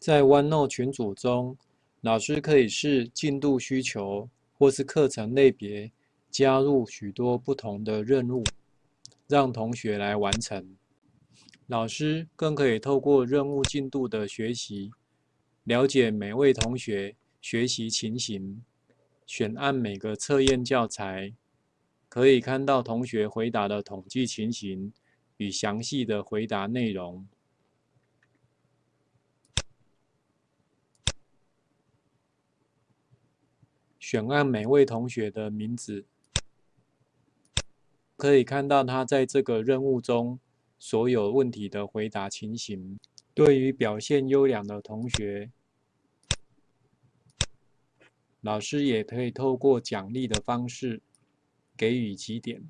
在 OneNote 群组中，老师可以视进度需求或是课程类别，加入许多不同的任务，让同学来完成。老师更可以透过任务进度的学习，了解每位同学学习情形，选按每个测验教材，可以看到同学回答的统计情形与详细的回答内容。选按每位同学的名字，可以看到他在这个任务中所有问题的回答情形。对于表现优良的同学，老师也可以透过奖励的方式给予几点。